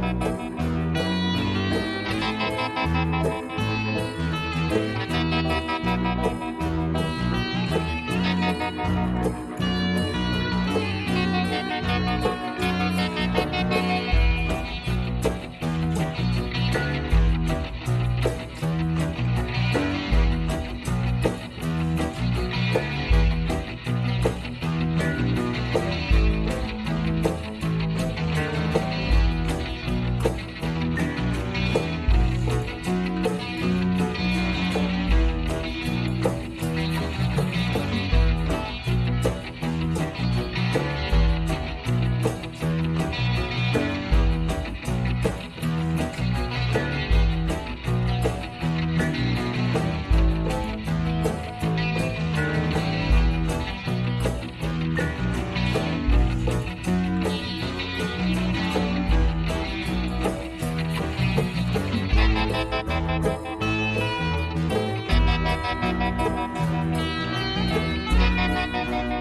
Thank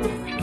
Thank